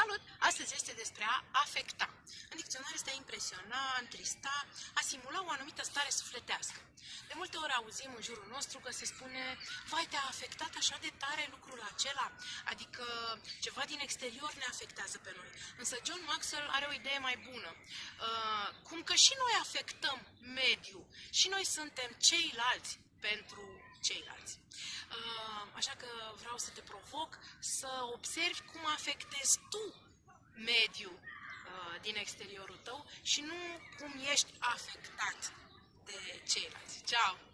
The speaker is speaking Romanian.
Salut! Astăzi este despre a afecta. În dicționar este a impresiona, a întrista, a simula o anumită stare sufletească. De multe ori auzim în jurul nostru că se spune vai, te-a afectat așa de tare lucrul acela, adică ceva din exterior ne afectează pe noi. Însă John Maxwell are o idee mai bună. Uh, cum că și noi afectăm mediul, și noi suntem ceilalți pentru ceilalți. Uh, așa că vreau să te provoc să observi cum afectezi tu mediul uh, din exteriorul tău și nu cum ești afectat de ceilalți. Ciao!